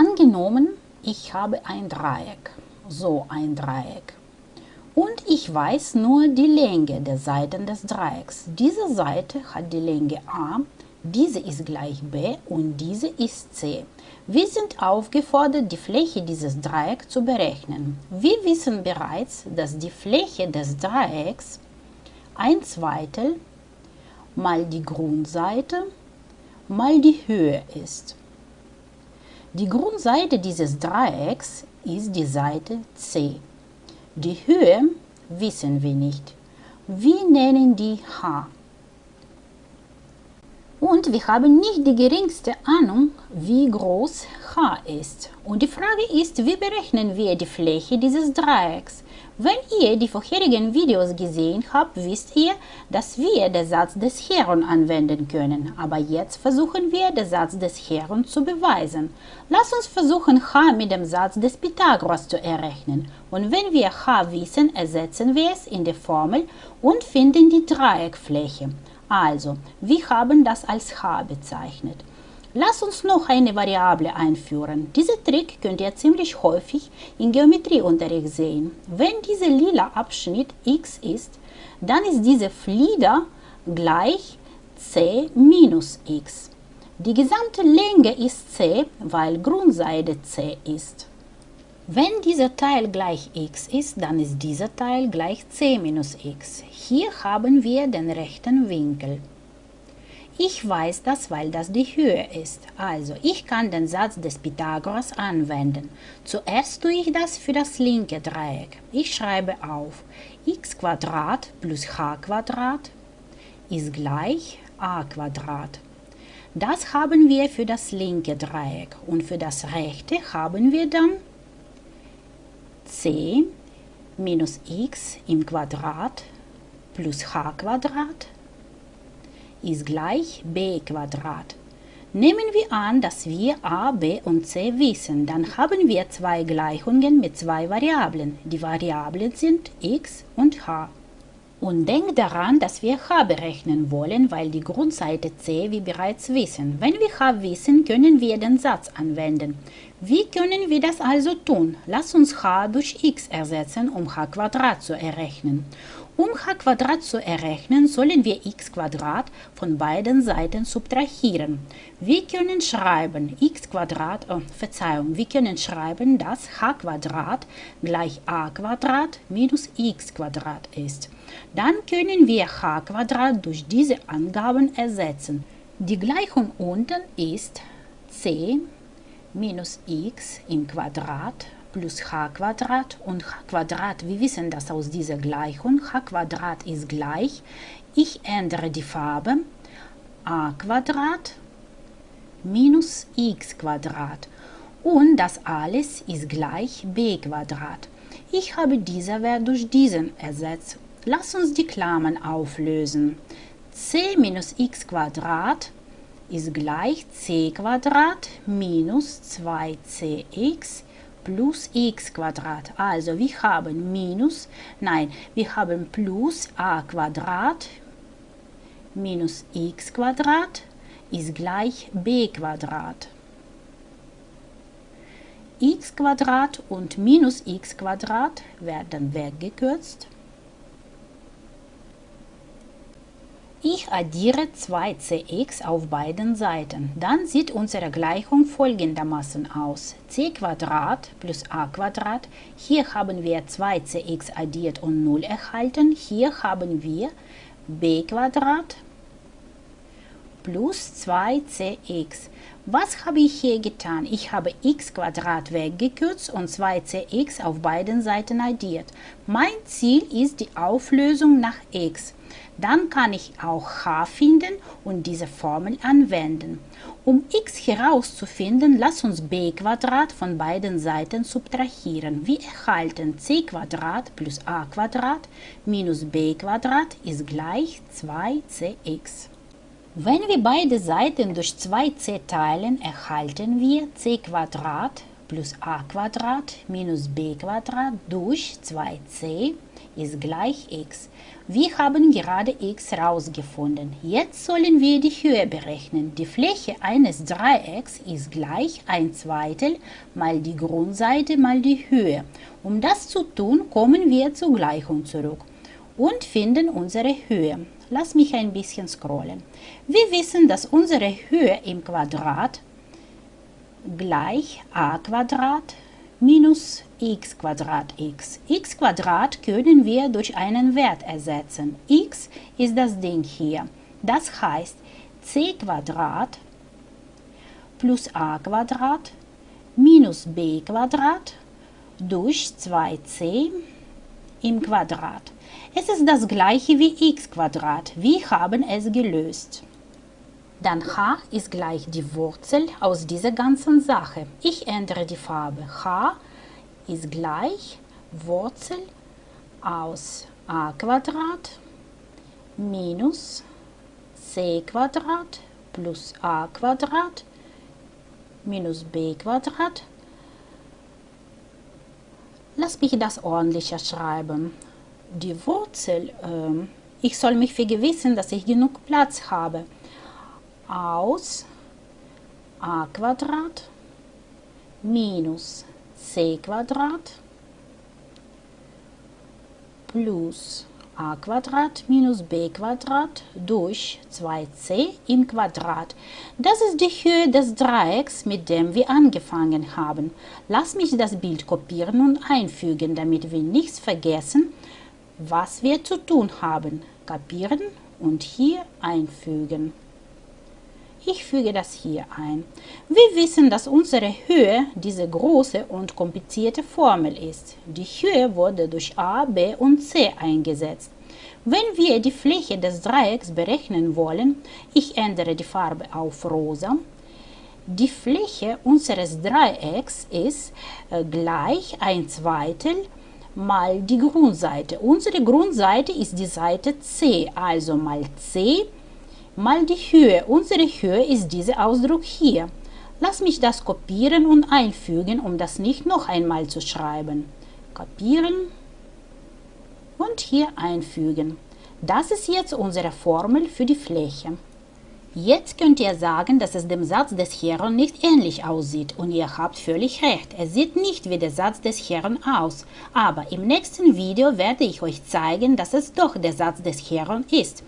Angenommen, ich habe ein Dreieck, so ein Dreieck. Und ich weiß nur die Länge der Seiten des Dreiecks. Diese Seite hat die Länge a, diese ist gleich b und diese ist c. Wir sind aufgefordert, die Fläche dieses Dreiecks zu berechnen. Wir wissen bereits, dass die Fläche des Dreiecks ein Zweitel mal die Grundseite mal die Höhe ist. Die Grundseite dieses Dreiecks ist die Seite C. Die Höhe wissen wir nicht. Wir nennen die h. Und wir haben nicht die geringste Ahnung, wie groß h ist. Und die Frage ist, wie berechnen wir die Fläche dieses Dreiecks? Wenn ihr die vorherigen Videos gesehen habt, wisst ihr, dass wir den Satz des Heron anwenden können. Aber jetzt versuchen wir, den Satz des Heron zu beweisen. Lass uns versuchen, h mit dem Satz des Pythagoras zu errechnen. Und wenn wir h wissen, ersetzen wir es in die Formel und finden die Dreieckfläche. Also, wir haben das als h bezeichnet. Lass uns noch eine Variable einführen. Diesen Trick könnt ihr ziemlich häufig im Geometrieunterricht sehen. Wenn dieser lila Abschnitt x ist, dann ist diese Flieder gleich c minus x. Die gesamte Länge ist c, weil Grundseite c ist. Wenn dieser Teil gleich x ist, dann ist dieser Teil gleich c minus x. Hier haben wir den rechten Winkel. Ich weiß das, weil das die Höhe ist. Also, ich kann den Satz des Pythagoras anwenden. Zuerst tue ich das für das linke Dreieck. Ich schreibe auf x plus h ist gleich a Das haben wir für das linke Dreieck und für das rechte haben wir dann c minus x im Quadrat plus h Quadrat ist gleich b. Nehmen wir an, dass wir a, b und c wissen, dann haben wir zwei Gleichungen mit zwei Variablen. Die Variablen sind x und h. Und denk daran, dass wir h berechnen wollen, weil die Grundseite c wir bereits wissen. Wenn wir h wissen, können wir den Satz anwenden. Wie können wir das also tun? Lass uns h durch x ersetzen, um h zu errechnen. Um h zu errechnen, sollen wir x von beiden Seiten subtrahieren. Wir können schreiben x oh, Verzeihung, wir können schreiben, dass h gleich a minus x ist. Dann können wir h durch diese Angaben ersetzen. Die Gleichung unten ist c minus x im Quadrat plus h und h wir wissen das aus dieser Gleichung, h ist gleich, ich ändere die Farbe, a minus x und das alles ist gleich b. Ich habe diesen Wert durch diesen ersetzt. Lass uns die Klammern auflösen. c minus x ist gleich c minus 2cx plus x Quadrat. Also wir haben minus, nein, wir haben plus a Quadrat minus x Quadrat ist gleich b Quadrat. x Quadrat und minus x Quadrat werden weggekürzt. Ich addiere 2cx auf beiden Seiten. Dann sieht unsere Gleichung folgendermaßen aus. c plus a Hier haben wir 2cx addiert und 0 erhalten. Hier haben wir b plus 2cx. Was habe ich hier getan? Ich habe x weggekürzt und 2cx auf beiden Seiten addiert. Mein Ziel ist die Auflösung nach x. Dann kann ich auch h finden und diese Formel anwenden. Um x herauszufinden, lass uns b von beiden Seiten subtrahieren. Wir erhalten c plus a minus b ist gleich 2cx. Wenn wir beide Seiten durch 2c teilen, erhalten wir c plus a minus b durch 2c ist gleich x. Wir haben gerade x rausgefunden. Jetzt sollen wir die Höhe berechnen. Die Fläche eines Dreiecks ist gleich ein Zweitel mal die Grundseite mal die Höhe. Um das zu tun, kommen wir zur Gleichung zurück und finden unsere Höhe. Lass mich ein bisschen scrollen. Wir wissen, dass unsere Höhe im Quadrat gleich a Quadrat minus x Quadrat x. x Quadrat können wir durch einen Wert ersetzen. x ist das Ding hier. Das heißt c Quadrat plus a Quadrat minus b Quadrat durch 2c im Quadrat. Es ist das gleiche wie x. Wir haben es gelöst. Dann h ist gleich die Wurzel aus dieser ganzen Sache. Ich ändere die Farbe. h ist gleich Wurzel aus a Quadrat minus c Quadrat plus a Quadrat minus b Quadrat. Lass mich das ordentlicher schreiben. Die Wurzel, äh, ich soll mich vergewissern, dass ich genug Platz habe aus a Quadrat minus c Quadrat plus a Quadrat minus b Quadrat durch 2c im Quadrat. Das ist die Höhe des Dreiecks, mit dem wir angefangen haben. Lass mich das Bild kopieren und einfügen, damit wir nichts vergessen, was wir zu tun haben. Kapieren und hier einfügen. Ich füge das hier ein. Wir wissen, dass unsere Höhe diese große und komplizierte Formel ist. Die Höhe wurde durch a, b und c eingesetzt. Wenn wir die Fläche des Dreiecks berechnen wollen, ich ändere die Farbe auf rosa, die Fläche unseres Dreiecks ist äh, gleich ein Zweitel mal die Grundseite. Unsere Grundseite ist die Seite c, also mal c mal die Höhe. Unsere Höhe ist dieser Ausdruck hier. Lass mich das kopieren und einfügen, um das nicht noch einmal zu schreiben. Kopieren und hier einfügen. Das ist jetzt unsere Formel für die Fläche. Jetzt könnt ihr sagen, dass es dem Satz des Herrn nicht ähnlich aussieht und ihr habt völlig recht. Es sieht nicht wie der Satz des Herrn aus. Aber im nächsten Video werde ich euch zeigen, dass es doch der Satz des Herrn ist.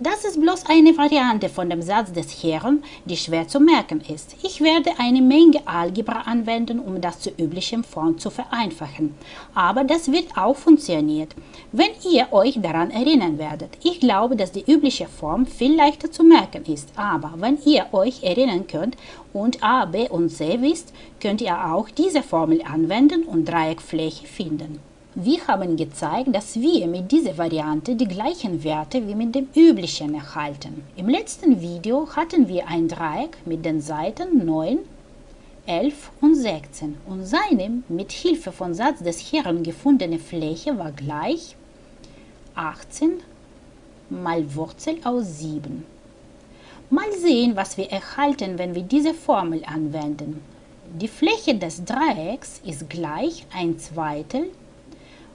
Das ist bloß eine Variante von dem Satz des Herrn, die schwer zu merken ist. Ich werde eine Menge Algebra anwenden, um das zur üblichen Form zu vereinfachen. Aber das wird auch funktioniert, wenn ihr euch daran erinnern werdet. Ich glaube, dass die übliche Form viel leichter zu merken ist. Aber wenn ihr euch erinnern könnt und A, B und C wisst, könnt ihr auch diese Formel anwenden und Dreieckfläche finden. Wir haben gezeigt, dass wir mit dieser Variante die gleichen Werte wie mit dem üblichen erhalten. Im letzten Video hatten wir ein Dreieck mit den Seiten 9, 11 und 16 und seine mit Hilfe von Satz des Herrn gefundene Fläche war gleich 18 mal Wurzel aus 7. Mal sehen, was wir erhalten, wenn wir diese Formel anwenden. Die Fläche des Dreiecks ist gleich ein Zweitel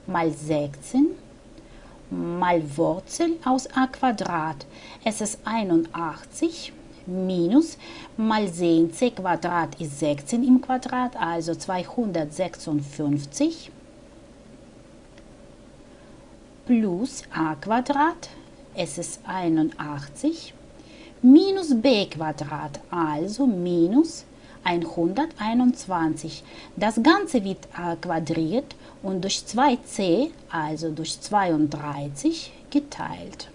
mal 16 mal Wurzel aus a Quadrat. Es ist 81 minus mal sehen, c Quadrat ist 16 im Quadrat, also 256 plus a Quadrat, es ist 81 minus b Quadrat, also minus 121. Das Ganze wird äh, quadriert und durch 2c, also durch 32, geteilt.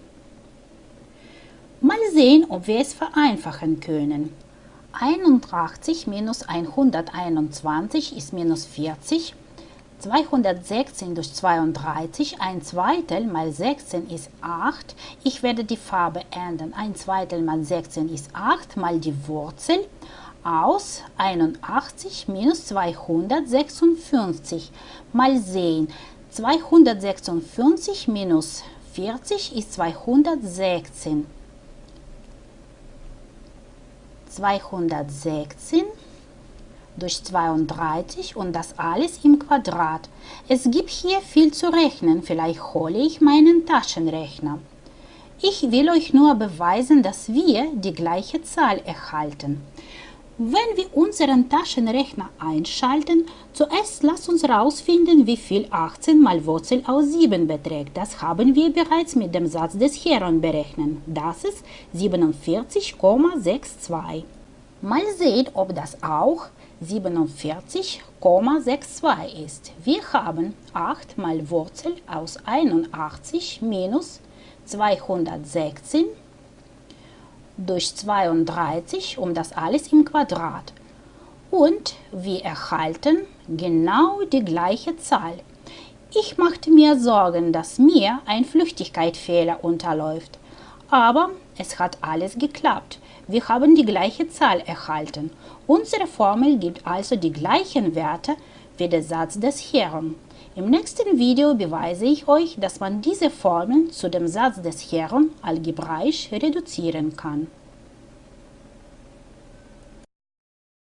Mal sehen, ob wir es vereinfachen können. 81 minus 121 ist minus 40. 216 durch 32, ein Zweitel mal 16 ist 8. Ich werde die Farbe ändern. Ein Zweitel mal 16 ist 8 mal die Wurzel aus 81 minus 256. Mal sehen, 256 minus 40 ist 216. 216 durch 32 und das alles im Quadrat. Es gibt hier viel zu rechnen, vielleicht hole ich meinen Taschenrechner. Ich will euch nur beweisen, dass wir die gleiche Zahl erhalten. Wenn wir unseren Taschenrechner einschalten, zuerst lasst uns herausfinden, wie viel 18 mal Wurzel aus 7 beträgt. Das haben wir bereits mit dem Satz des Heron berechnet. Das ist 47,62. Mal sehen, ob das auch 47,62 ist. Wir haben 8 mal Wurzel aus 81 minus 216 durch 32 um das alles im Quadrat. Und wir erhalten genau die gleiche Zahl. Ich machte mir Sorgen, dass mir ein Flüchtigkeitsfehler unterläuft. Aber es hat alles geklappt. Wir haben die gleiche Zahl erhalten. Unsere Formel gibt also die gleichen Werte wie der Satz des Herren. Im nächsten Video beweise ich euch, dass man diese Formeln zu dem Satz des Herren algebraisch reduzieren kann.